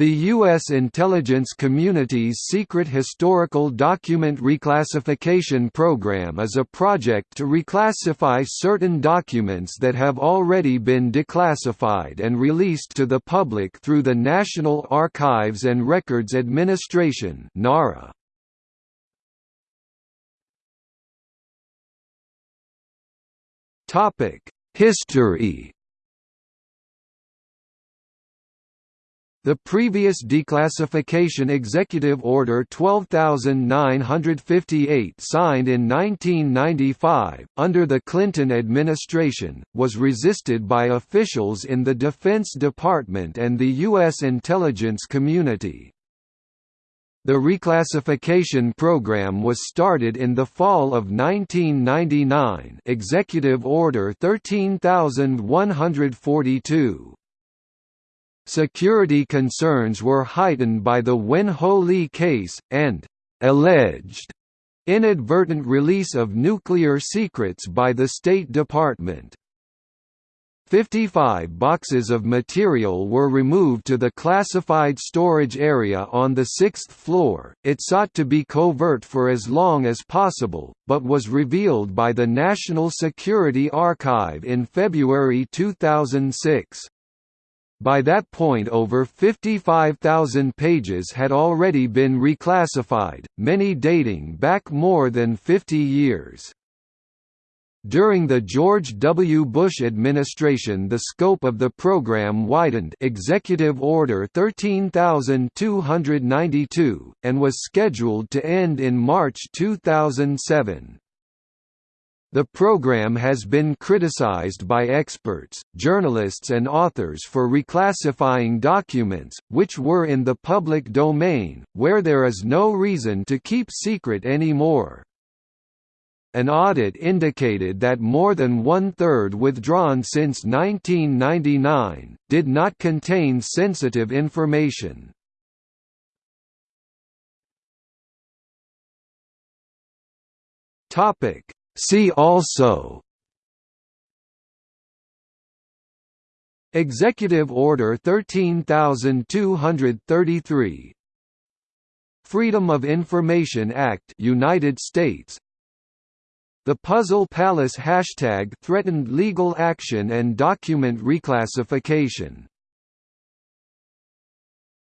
The U.S. intelligence community's secret historical document reclassification program is a project to reclassify certain documents that have already been declassified and released to the public through the National Archives and Records Administration NARA. History The previous declassification Executive Order 12958 signed in 1995, under the Clinton administration, was resisted by officials in the Defense Department and the U.S. intelligence community. The reclassification program was started in the fall of 1999 Executive Order 13142. Security concerns were heightened by the Wen Ho Lee case, and «alleged» inadvertent release of nuclear secrets by the State Department. 55 boxes of material were removed to the classified storage area on the sixth floor. It sought to be covert for as long as possible, but was revealed by the National Security Archive in February 2006. By that point over 55,000 pages had already been reclassified, many dating back more than 50 years. During the George W. Bush administration the scope of the program widened Executive Order 13292, and was scheduled to end in March 2007. The program has been criticized by experts, journalists and authors for reclassifying documents, which were in the public domain, where there is no reason to keep secret anymore. An audit indicated that more than one-third withdrawn since 1999, did not contain sensitive information. Topic See also Executive Order 13233 Freedom of Information Act United States The Puzzle Palace hashtag threatened legal action and document reclassification